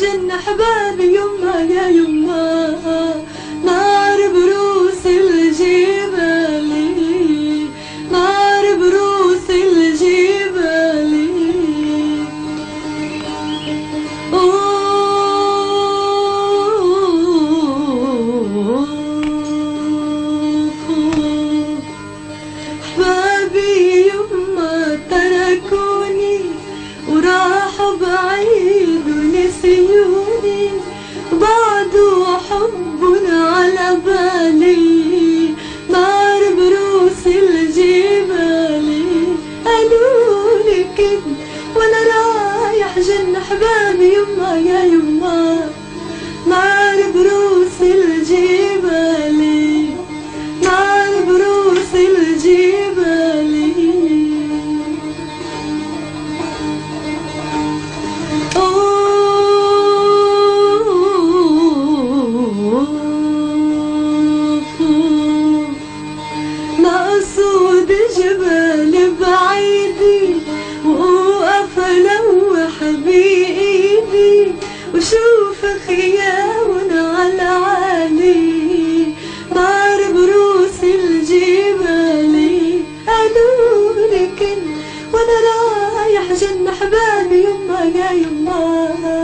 جن احبابي يما يا يما. نار بروس الجبال. قالولي كنت وأنا رايح جن احبابي يما يا يما. وخيام على عالي نار بروس الجبال. قالوا لكن وأنا رايح جن أحبابي يما يا يما